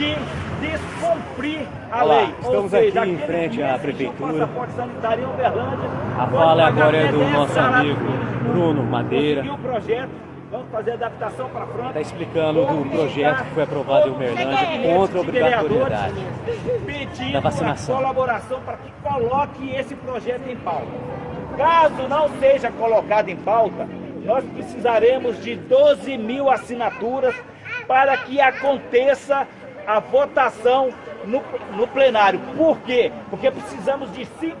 que descumprir a Olá, lei. estamos seja, aqui em frente à prefeitura. A fala agora é do 10 nosso amigo. Bruno Madeira. O projeto, vamos fazer adaptação para frente. Está explicando do projeto que foi aprovado em Uberlândia contra a obrigatoriedade pedindo da vacinação. a colaboração para que coloque esse projeto em pauta. Caso não seja colocado em pauta, nós precisaremos de 12 mil assinaturas para que aconteça a votação no, no plenário. Por quê? Porque precisamos de 5%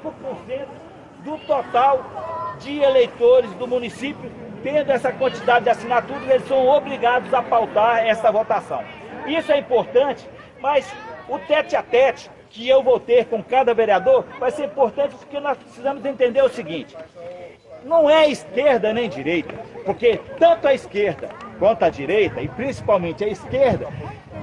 do total de eleitores do município. Tendo essa quantidade de assinaturas, eles são obrigados a pautar essa votação. Isso é importante, mas o tete a tete que eu vou ter com cada vereador vai ser importante porque nós precisamos entender o seguinte. Não é esquerda nem direita, porque tanto a esquerda quanto a direita, e principalmente a esquerda,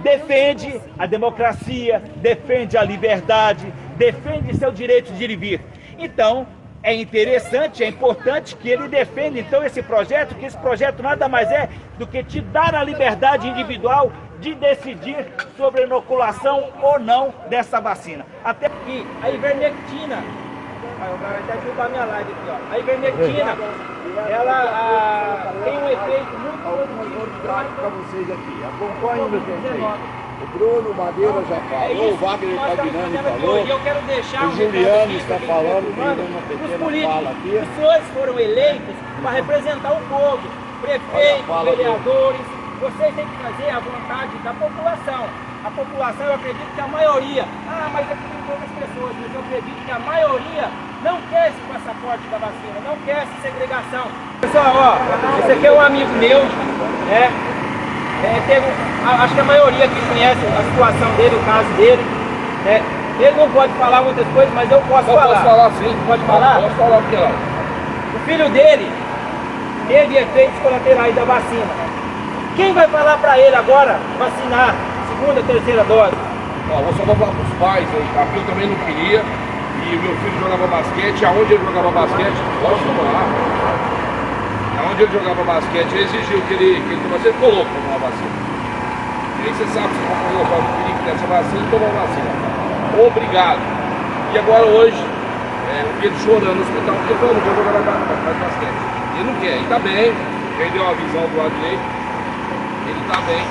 defende a democracia, defende a liberdade, defende seu direito de ir e vir. Então, é interessante, é importante que ele defenda então esse projeto, que esse projeto nada mais é do que te dar a liberdade individual de decidir sobre a inoculação ou não dessa vacina. Até que a ivermectina, Aí o cara vai até derrubar minha live aqui, ó. A ivermectina, ela a, tem um efeito muito positivo para vocês aqui. Acompanhem meu prefeito. O Bruno Madeira já É falou, o isso Wagner aqui falou. Eu quero deixar o Juliano aqui está falando, dando uma Os pequena políticos, fala aqui. os senhores foram eleitos para representar o povo. Prefeitos, vereadores, vocês têm que fazer a vontade da população. A população, eu acredito que a maioria, ah, mas aqui tem poucas pessoas, mas eu acredito que a maioria não quer esse passaporte da vacina, não quer essa segregação. Pessoal, ó, esse aqui é um amigo meu, né? É, teve, acho que a maioria aqui conhece a situação dele, o caso dele. né? Ele não pode falar muitas coisas, mas eu posso falar. Posso falar sim? Pode falar? Posso falar porque não. O filho dele teve efeitos colaterais da vacina. Quem vai falar para ele agora vacinar segunda, terceira dose? Ó, vou só falar para os pais aí? Porque eu também não queria. E meu filho jogava basquete, aonde ele jogava basquete, posso falar? Aonde ele jogava basquete, ele exigiu que ele, que ele tomasse, ele colocou tomar vacina. E aí você sabe você vai colocar o perigo dessa vacina tomar vacina. Obrigado. E agora hoje, é, ele chorando no hospital, porque ele falou, não vou jogar basquete. Ele não quer, ele tá bem, perdeu a visão do lado direito, ele tá bem,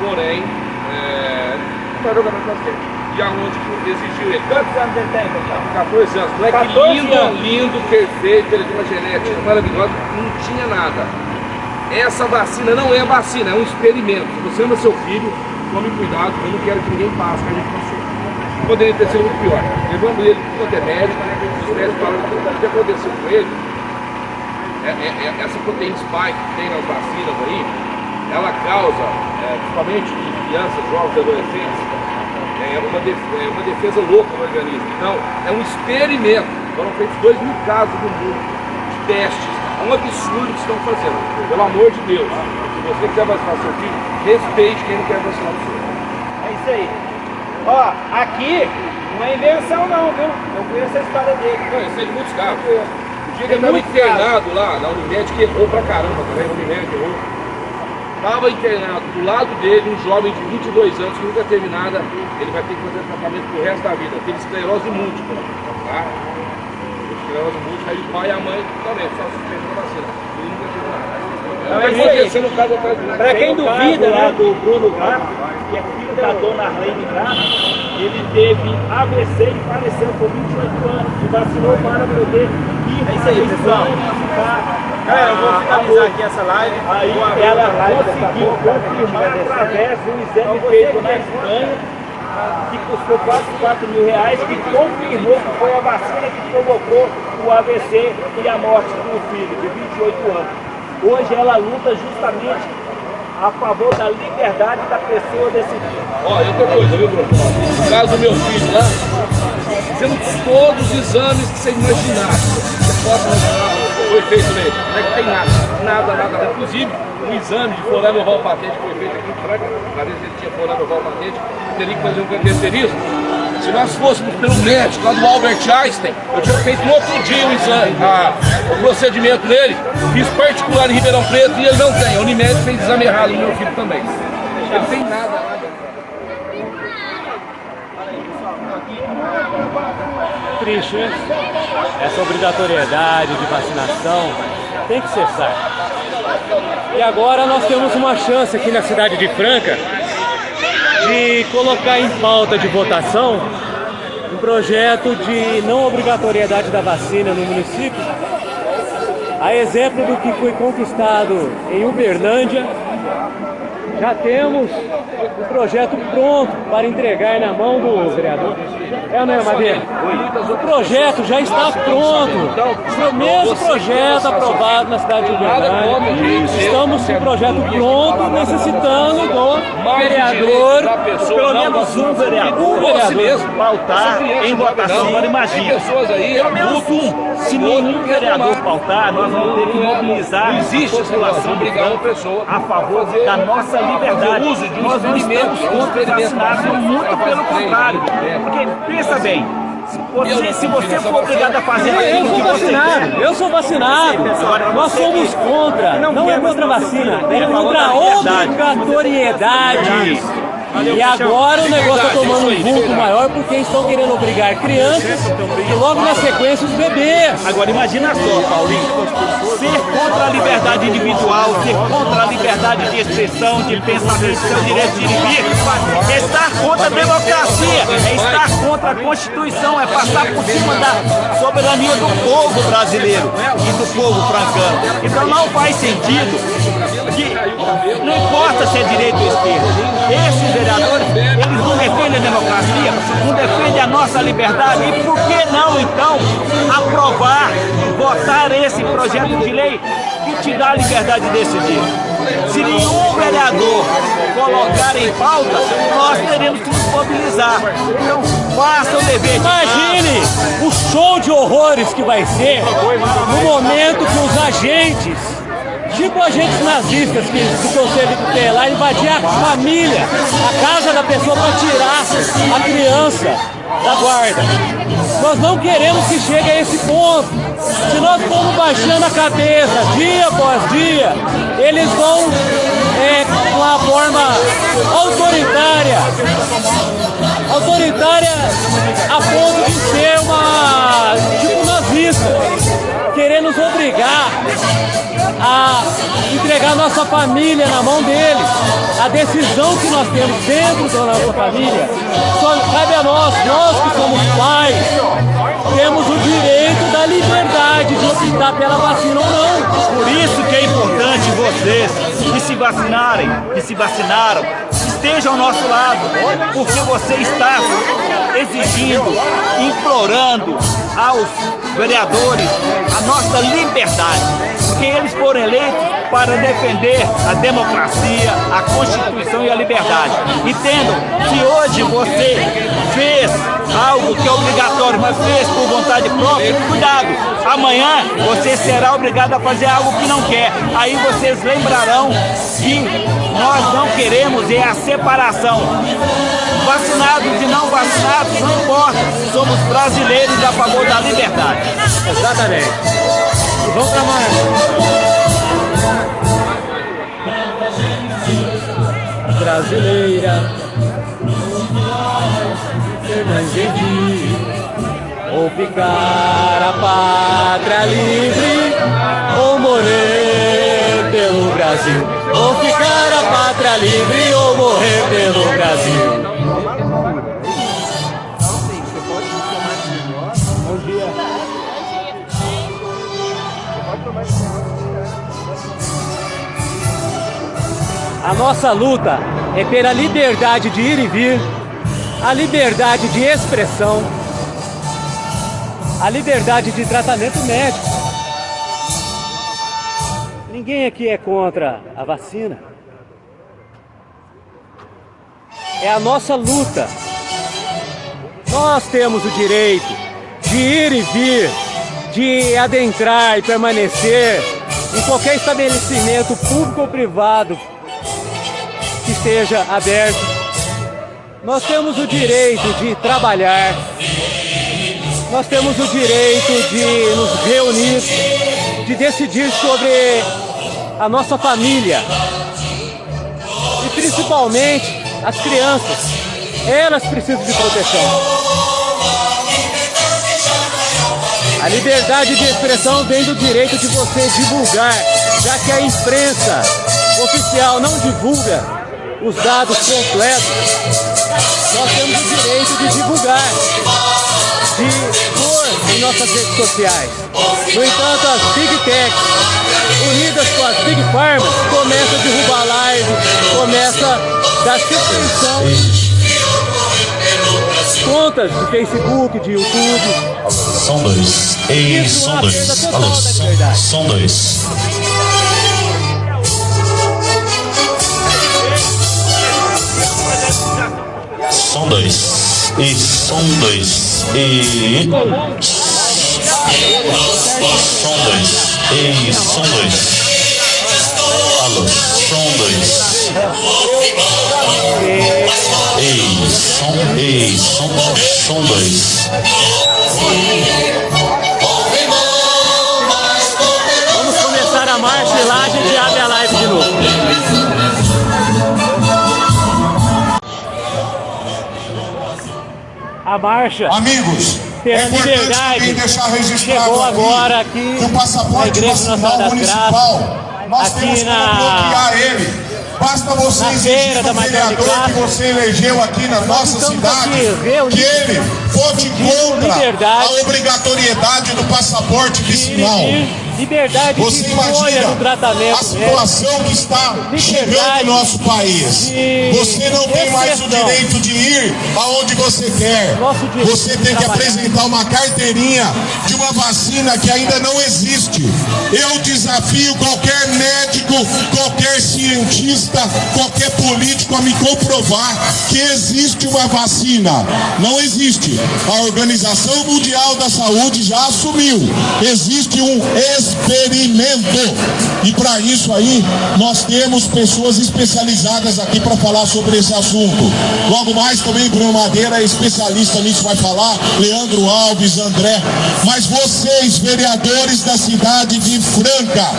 porém, é, não basquete. E aonde que exigiu ele? Quantos anos ele tem, pessoal? 14 anos. Moleque 14 lindo, anos. lindo, perfeito, ele tem uma genética maravilhosa, não tinha nada. Essa vacina não é vacina, é um experimento. Você ama seu filho, tome cuidado, eu não quero que ninguém passe, que a gente passou. Poderia ter sido muito pior. Levamos ele para o médico, os médicos falaram que o que aconteceu com ele, é- é- é- essa proteína spike que tem nas vacinas aí, ela causa, é, principalmente crianças, jovens, adolescentes, é uma, def- é uma defesa louca no organismo. Então, é um experimento. Foram feitos dois mil casos no mundo de testes. É um absurdo que estão fazendo. Pelo amor de Deus. Se você quer vacinar seu filho, respeite quem não quer vacinar o seu. É isso aí. Ó, aqui não é invenção não, viu? Eu conheço a história dele. Não, isso é de muitos casos. O dia que ele estava internado lá na Unimed, que errou pra caramba também, a Unimed errou. Estava internado do lado dele um jovem de 22 anos que nunca teve nada, ele vai ter que fazer tratamento pro resto da vida. Teve esclerose múltipla, tá? Esclerose múltipla, aí o pai e a mãe também, só suspensão da vacina. Ele nunca teve nada. Não, é acontecendo um caso atrás do quem o duvida, né? do Bruno Gato, que é filho da dona Arlene Gato, ele teve AVC e faleceu com 28 anos, e vacinou para poder ir É isso aí, pessoal. ficar Galera, eu vou finalizar aqui essa live. Aí ela conseguiu quando confirmar através de um exame feito na Espanha, que custou quase 4 mil reais, que confirmou que foi a vacina que provocou o AVC e a morte do filho, de 28 anos. Hoje ela luta justamente a favor da liberdade da pessoa decidir. Ó, e outra coisa, viu, Bruno? No caso do meu filho lá, fizemos todos os exames que você imaginar. Você possa imaginar, foi feito nele. Não é que tem nada, nada, nada, nada. Inclusive, um exame de forano oval patente que foi feito aqui em Franca, para ver se ele tinha forano oval patente, teria que fazer um cateterismo. Se nós fôssemos pelo médico, lá do Albert Einstein, eu tinha feito no outro dia o exame, a, o procedimento dele, fiz particular em Ribeirão Preto e ele não tem. o Unimed fez exame errado o meu filho também. Ele tem nada, nada. Triste, hein? Essa obrigatoriedade de vacinação tem que cessar. E agora nós temos uma chance aqui na cidade de Franca de colocar em pauta de votação um projeto de não obrigatoriedade da vacina no município, a exemplo do que foi conquistado em Uberlândia, já temos o projeto pronto para entregar na mão do vereador. É ou não é, Madeira? O projeto já está pronto. O mesmo projeto aprovado na cidade de Uberlândia. Estamos com o projeto pronto, necessitando do vereador, pelo menos um vereador, um vereador pautar em votação. Agora imagina, pelo menos um. Se nenhum vereador pautar, nós vamos ter que mobilizar a população pessoa a favor da nossa liberdade. uso de um nós estamos contra vacinados, muito pelo contrário. Porque, pensa bem, você, se você for obrigado a fazer Eu sou vacinado, eu sou vacinado. Nós somos contra, não é contra a vacina, é contra a obrigatoriedade. E agora o negócio está tomando um vulto maior porque estão querendo obrigar crianças e logo na sequência os bebês. Agora imagina só, Paulinho, ser contra a liberdade individual, ser contra a liberdade de expressão, de pensamento, seu direito de vir, é estar contra a democracia, é estar contra a Constituição, é passar por cima da soberania do povo brasileiro e do povo francano. Então não faz sentido não importa se é direito ou esquerda, esses vereadores, eles não defendem a democracia, não defendem a nossa liberdade, e por que não então aprovar, votar esse projeto de lei que te dá a liberdade de decidir? Se nenhum vereador colocar em pauta, nós teremos que nos mobilizar. Então, faça o dever de Imagine o show de horrores que vai ser no momento que os agentes, tipo agentes nazistas que do Conselho Tutelar, invadir a família, a casa da pessoa para tirar a criança da guarda. Nós não queremos que chegue a esse ponto. Se nós formos baixando a cabeça dia após dia, eles vão é, com uma forma autoritária, autoritária a ponto de ser uma tipo nazista, querer nos obrigar a entregar nossa família na mão deles. A decisão que nós temos dentro da nossa família só cabe a nós, nós que somos pais, temos o direito da liberdade de optar pela vacina ou não. Por isso que é importante vocês que se vacinarem, que se vacinaram, estejam ao nosso lado, porque você está exigindo, implorando aos vereadores a nossa liberdade, porque eles foram eleitos para defender a democracia, a Constituição e a liberdade. Entendam, se hoje você fez algo que é obrigatório, mas fez por vontade própria, cuidado, amanhã você será obrigado a fazer algo que não quer. Aí vocês lembrarão que nós não queremos é a separação. Vacinados e não vacinados, não importa, somos brasileiros a favor da liberdade. Exatamente. E vamos para mais. Brasileira, Fernandes, ou ficar a pátria livre, ou morrer pelo Brasil. Ou ficar a pátria livre, ou morrer pelo Brasil. A nossa luta é pela liberdade de ir e vir, a liberdade de expressão, a liberdade de tratamento médico. Ninguém aqui é contra a vacina. É a nossa luta. Nós temos o direito de ir e vir, de adentrar e permanecer em qualquer estabelecimento público ou privado que esteja aberto. Nós temos o direito de trabalhar, nós temos o direito de nos reunir, de decidir sobre a nossa família e principalmente as crianças. Elas precisam de proteção. A liberdade de expressão vem do direito de você divulgar, já que a imprensa oficial não divulga os dados completos. Nós temos o direito de divulgar, de pôr em nossas redes sociais. No entanto, as Big Techs, unidas com as Big Pharmas, começam a derrubar live, começa a dar suspensão contas de Facebook, de YouTube. São dois. Ei, são dois. Alô, são dois. São dois. E dois. E. Dois. E dois. Alô, dois. Ei, som, ei, som, som A marcha. Amigos, Terra é Liberdade deixar registrado chegou agora aqui que o passaporte nacional municipal, nós aqui temos na- como bloquear ele. Basta você exigir do vereador que você elegeu aqui na nossa cidade aqui que ele vote contra a obrigatoriedade do passaporte de vicinal. Liberdade Você de escolha imagina no tratamento. a situação que está chegando no nosso país. de Você não tem mais o direito de ir aonde você quer. Você tem que apresentar uma carteirinha de uma vacina que ainda não existe. Eu desafio qualquer médico, qualquer cientista, qualquer político a me comprovar que existe uma vacina. Não existe. A Organização Mundial da Saúde já assumiu. Existe um experimento. E para isso aí, nós temos pessoas especializadas aqui para falar sobre esse assunto. Logo mais também Bruno Madeira é especialista nisso, vai falar. Leandro Alves, André. Mas vocês, vereadores da cidade de Franca,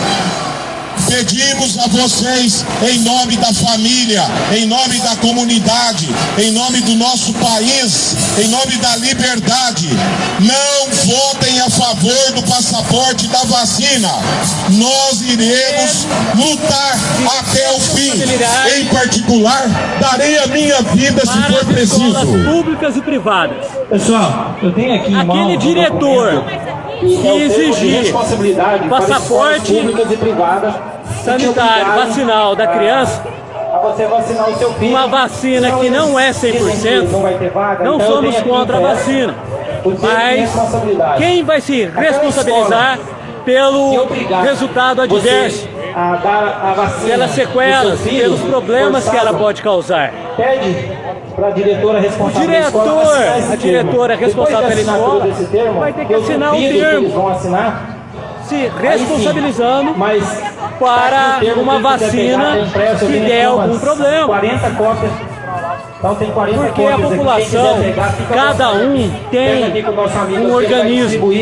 Pedimos a vocês, em nome da família, em nome da comunidade, em nome do nosso país, em nome da liberdade, não votem a favor do passaporte da vacina. Nós iremos lutar até o fim. Em particular, darei a minha vida se for preciso. públicas e privadas. Pessoal, eu tenho aqui Aquele diretor que exigir passaporte públicas e privadas sanitário vacinal da criança, a você vacinar o seu filho. uma vacina que não é 100%, não vai ter vaga, não então somos contra a vacina. o Mas quem vai se responsabilizar pelo resultado adverso, pelas sequelas, pelos problemas que ela pode causar? Pede para a diretora O responsável da escola diretor, a diretora responsável pela escola vai ter que assinar o termo. eles vão assinar Se responsabilizando mas para uma vacina tenho der algum problema. 40 cópias. Então tem 40 Porque a população, pegar, cada um tem um organismo.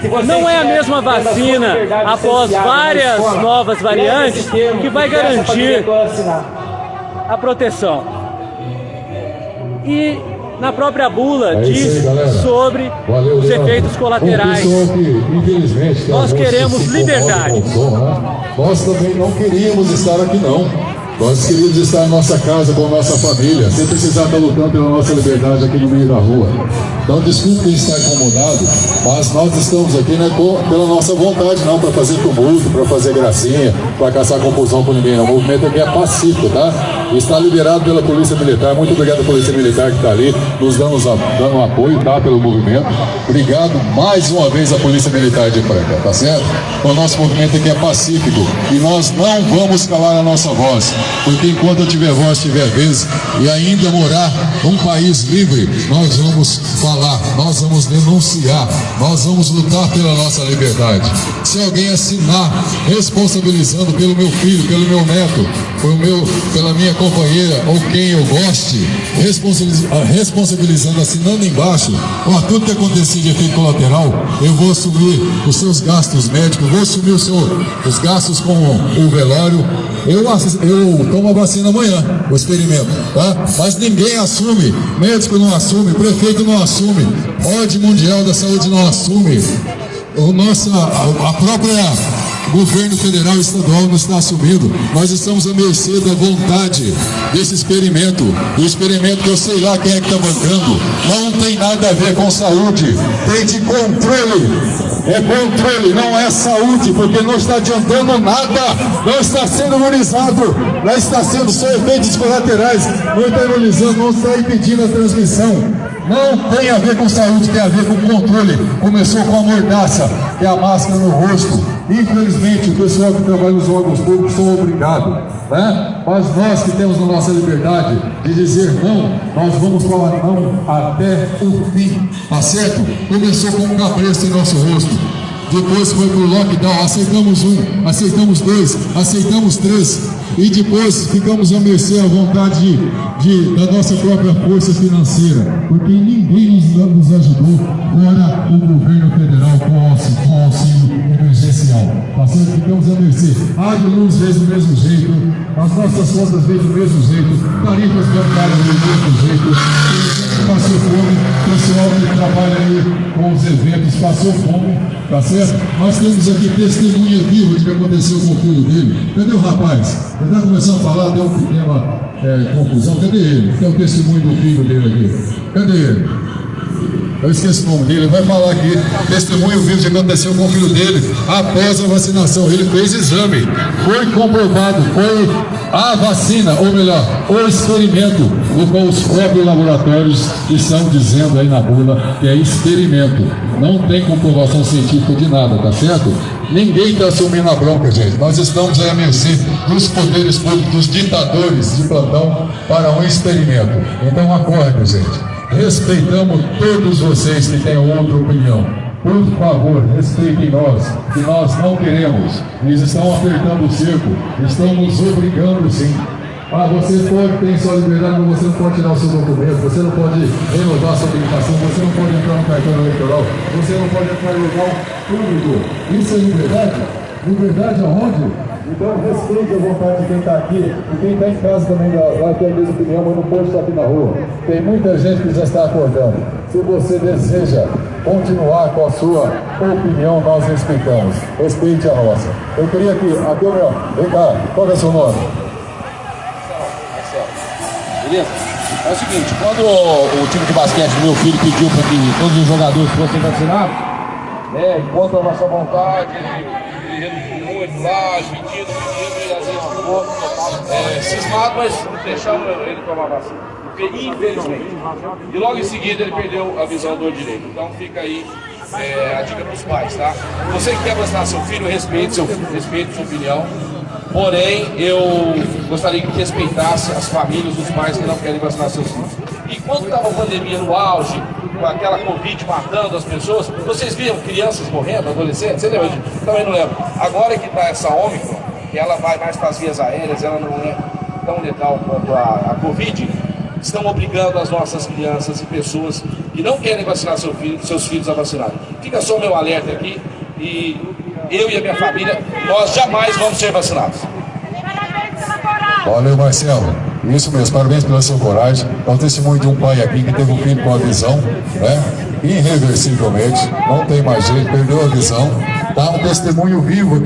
Se Não é a mesma vacina, após várias escola, novas variantes, termo que vai garantir a proteção. E na própria bula É diz aí, sobre Valeu, os efeitos colaterais. Que, Nós queremos liberdade. né? Nós também não queríamos estar aqui, não. Nós queríamos estar em nossa casa com a nossa família, sem precisar estar lutando pela nossa liberdade aqui no meio da rua. Então, desculpe quem está incomodado, mas nós estamos aqui né, pela nossa vontade, não para fazer tumulto, para fazer gracinha, para caçar confusão com ninguém. não. O movimento aqui é pacífico, tá? Está liberado pela Polícia Militar. Muito obrigado à Polícia Militar que está ali, nos dando, dando apoio, tá? Pelo movimento. Obrigado mais uma vez à Polícia Militar de Franca, tá certo? O nosso movimento aqui é pacífico e nós não vamos calar a nossa voz, porque enquanto eu tiver voz, tiver vez e ainda morar num país livre, nós vamos falar, nós vamos denunciar, nós vamos lutar pela nossa liberdade. Se alguém assinar responsabilizando pelo meu filho, pelo meu neto, pelo meu, pela minha companheira ou quem eu goste, ah, responsabilizando, assinando embaixo, ó, tudo que acontecer de efeito colateral, eu vou assumir os seus gastos médicos, vou assumir o seu- os gastos com o velório. Eu, eu tomo a vacina amanhã, o experimento, tá? Mas ninguém assume, médico não assume, prefeito não assume, ordem mundial da saúde não assume. o nossa, a própria governo federal e estadual não está assumindo. Nós estamos à mercê da vontade desse experimento. O experimento que eu sei lá quem é que está bancando. Não tem nada a ver com saúde. Tem de controle. É controle, não é saúde, porque não está adiantando nada. Não está sendo imunizado. Não está sendo só efeitos colaterais. Não está imunizando, não está impedindo a transmissão. Não tem a ver com saúde, tem a ver com controle. Começou com a mordaça, que é a máscara no rosto. Infelizmente, o pessoal que trabalha nos órgãos públicos são obrigados, né? Mas nós que temos a nossa liberdade de dizer não, nós vamos falar não até o fim, tá certo? Começou com um cabresto em nosso rosto, depois foi para o lockdown, aceitamos um, aceitamos dois, aceitamos três, e depois ficamos à mercê à vontade de, de, da nossa própria força financeira, porque ninguém nos, nos ajudou, fora o governo federal com auxílio, certo? Ficamos à mercê. A de luz fez do mesmo jeito, as nossas contas veio do mesmo jeito, tarifas bancárias do mesmo jeito passou fome, o pessoal que trabalha aí com os eventos passou fome, tá certo? Nós temos aqui testemunha viva de que aconteceu com o filho dele. Cadê o rapaz? Ele está começando a falar, deu uma pequena é, confusão. Cadê ele? Tem o testemunho do filho dele aqui. Cadê ele? Eu esqueci o nome dele, ele vai falar aqui, testemunho vivo de que aconteceu com o filho dele após a vacinação. Ele fez exame, foi comprovado, foi a vacina, ou melhor, o experimento, no qual os próprios laboratórios estão dizendo aí na bula que é experimento. Não tem comprovação científica de nada, tá certo? Ninguém está assumindo a bronca, gente. Nós estamos aí a mercê dos poderes públicos, dos ditadores de plantão para um experimento. Então acorde, gente. Respeitamos todos vocês que têm outra opinião. Por favor, respeitem nós, que nós não queremos. Eles estão apertando o cerco, estão nos obrigando sim. Ah, você pode ter sua liberdade, mas você não pode tirar o seu documento, você não pode renovar sua habilitação, você não pode entrar no cartão eleitoral, você não pode entrar no local público. Isso é liberdade? Liberdade aonde? Então respeite a vontade de quem está aqui e quem está em casa também vai ter a mesma opinião, mas não pode estar aqui na rua. Tem muita gente que já está acordando. Se você deseja continuar com a sua opinião, nós respeitamos. Respeite a nossa. Eu queria que, aqui meu, vem cá, qual é o seu nome? Beleza? É o seguinte, quando o, o time de basquete do meu filho pediu para que todos os jogadores fossem vacinados, né, contra a nossa vontade, ele reduziu muito lá, pedindo, pedindo, e às vezes ficou é, cismado, mas deixamos ele tomar vacina. Infelizmente, e logo em seguida ele perdeu a visão do direito. Então fica aí é, a dica para os pais, tá? Você que quer vacinar seu filho, respeite, seu, respeite sua opinião. Porém, eu gostaria que respeitasse as famílias, os pais que não querem vacinar seus filhos. Quando estava a pandemia no auge, com aquela Covid matando as pessoas, vocês viram crianças morrendo, adolescentes? Você lembra? Também não lembro. Agora que está essa Ômicron, que ela vai mais para as vias aéreas, ela não é tão letal quanto a, a Covid, estão obrigando as nossas crianças e pessoas que não querem vacinar seu filho, seus filhos a vacinar. Fica só o meu alerta aqui e eu e a minha família, nós jamais vamos ser vacinados. Valeu, Marcelo. Isso mesmo, parabéns pela sua coragem. É o testemunho de um pai aqui que teve um filho com a visão, né? Irreversivelmente, não tem mais jeito, perdeu a visão. Tá um testemunho vivo aqui.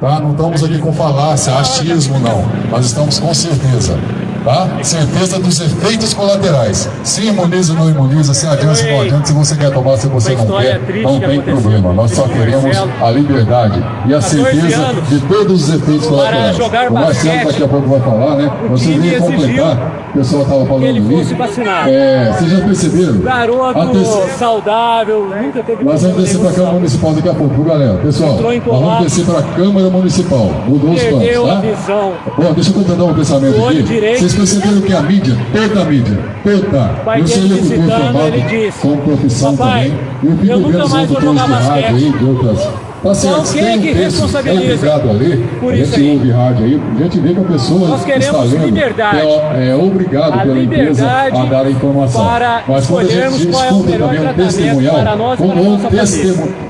Tá? Não estamos aqui com falácia, achismo não. Nós estamos com certeza tá? Certeza dos efeitos colaterais. Se imuniza ou não imuniza, se adianta ou não adianta, se você quer tomar, se você não quer, não tem problema. Nós só queremos a liberdade e a certeza de todos os efeitos colaterais. O Marcelo daqui a pouco vai falar, né? Você veio completar, o pessoal estava falando ali. É, vocês já perceberam? Garoto saudável, nunca teve Nós vamos descer para a Câmara Municipal daqui a pouco, galera? Pessoal, nós vamos descer para a Câmara Municipal. Mudou os planos, tá? Bom, deixa eu completar um pensamento aqui. Vocês perceberam que a mídia, toda a mídia, toda, eu sou locutor formado com profissão também, e o Pico Grande os locutores de rádio aí, de outras... Tá certo, então, tem um texto é obrigado ali, a gente ouve rádio aí, a gente vê que a pessoa está lendo, liberdade. é, é obrigado a pela empresa a dar a informação. Mas quando a gente escuta é também um testemunhal, como um testemunho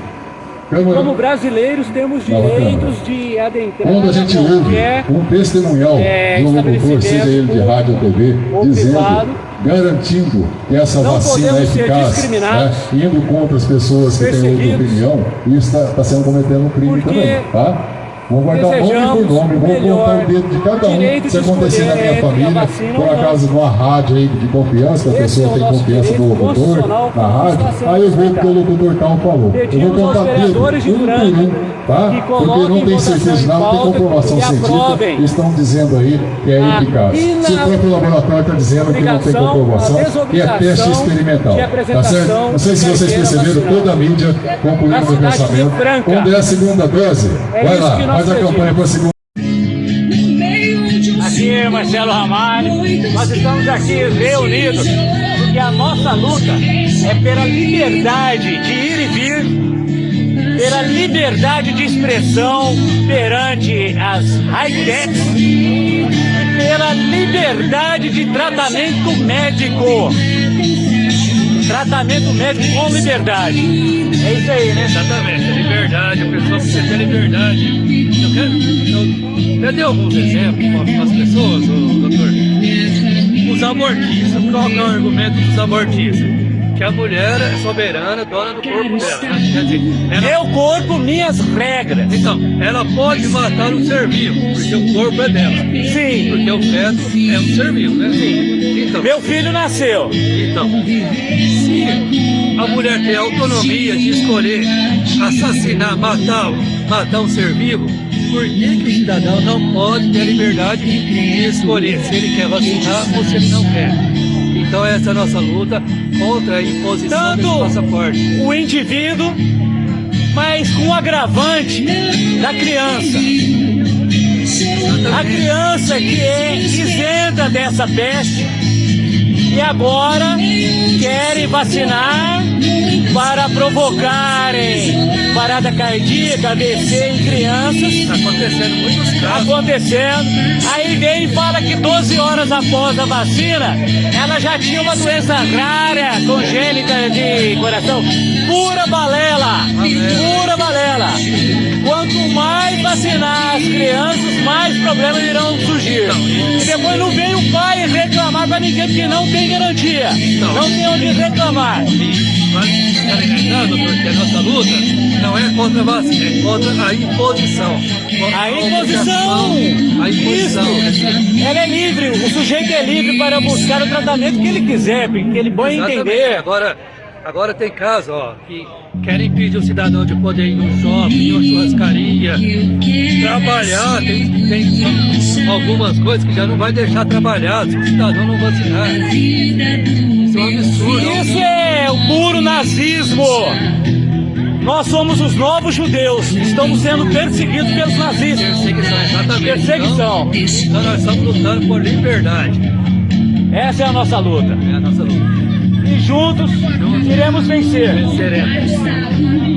como brasileiros, temos direitos de adentrar Quando a gente ouve qualquer um testemunhal é, um locutor, seja ele de rádio ou TV, dizendo, privado, garantindo que essa vacina é eficaz, né, indo contra as pessoas que têm outra opinião, isso está sendo cometendo um crime também, tá? Vou guardar nome desejamos por nome, vou contar o dedo de cada um. de acontecer na minha família, vacina por acaso numa rádio aí de confiança, que a pessoa é o tem confiança no locutor, na rádio, aí eu vou porque o respeitado. locutor tal falou. Eu vou contar dedo, de um por um, tá? que Porque não tem certeza, em não tem comprovação científica, estão dizendo aí que é eficaz. Se o próprio laboratório está dizendo que não tem comprovação, que é teste experimental. de Tá certo? Não sei se de vocês perceberam, toda a mídia o cidade de pensamento. Quando é a segunda dose, É vai lá, que faz a campanha para segunda. Aqui é Marcelo Ramalho, nós estamos aqui reunidos porque a nossa luta é pela liberdade de ir e vir, pela liberdade de expressão perante as high-techs e pela liberdade de tratamento médico. Tratamento médico com liberdade. É isso aí, né? Exatamente, a liberdade, a pessoa precisa ter liberdade. Eu, quero, eu, dei alguns exemplos para as pessoas, doutor. Os abortistas, qual é o argumento dos abortistas? Que a mulher é soberana, dona do corpo dela. né? Quer dizer, ela, Meu corpo, minhas regras. então, ela pode matar um ser vivo, porque o corpo é dela. Sim. Porque o feto é um ser vivo, né? Então, Meu filho nasceu. então, se a mulher tem autonomia de escolher assassinar, matar, matar um ser vivo, por que, que o cidadão não pode ter a liberdade de escolher se ele quer vacinar ou se ele não quer? Então essa é a nossa luta contra a imposição Tanto desse passaporte. o indivíduo, mas com o agravante da criança. A criança que é isenta dessa peste e agora querem vacinar para provocarem parada cardíaca, AVC em crianças. Está acontecendo muitos casos. acontecendo. Aí vem e fala que 12 horas após a vacina, ela já tinha uma doença rara, congênita de coração. Pura balela! Pura balela! Quanto mais vacinar as crianças, mais problemas irão surgir. E depois não vem o pai reclamar pra ninguém, porque não tem garantia. Não tem onde reclamar. Mas ficar lembrando, doutor, que a nossa luta não é contra a vacina, é contra a imposição. A imposição! A imposição. Isso. Ela é livre, o sujeito é livre para buscar o tratamento que ele quiser, que ele bom Exatamente. entender. Agora, agora tem casos, ó, que querem impedir o cidadão de poder ir no shopping, ir numa churrascaria, trabalhar, tem, tem algumas coisas que já não vai deixar trabalhar se o cidadão não vacinar. Isso é um absurdo. Isso é o puro nazismo. Nós somos os novos judeus, estamos sendo perseguidos pelos nazistas. Perseguição, exatamente. Perseguição. Então, então nós estamos lutando por liberdade. Essa é a nossa luta. É a nossa luta. Juntos iremos vencer. Venceremos.